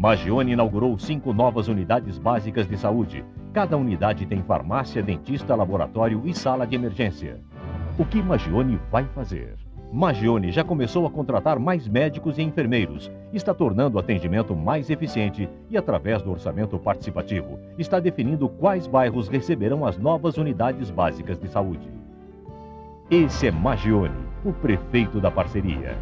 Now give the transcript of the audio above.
Magione inaugurou cinco novas unidades básicas de saúde. Cada unidade tem farmácia, dentista, laboratório e sala de emergência. O que Magione vai fazer? Magione já começou a contratar mais médicos e enfermeiros, está tornando o atendimento mais eficiente e, através do orçamento participativo, está definindo quais bairros receberão as novas unidades básicas de saúde. Esse é Magione, o prefeito da parceria.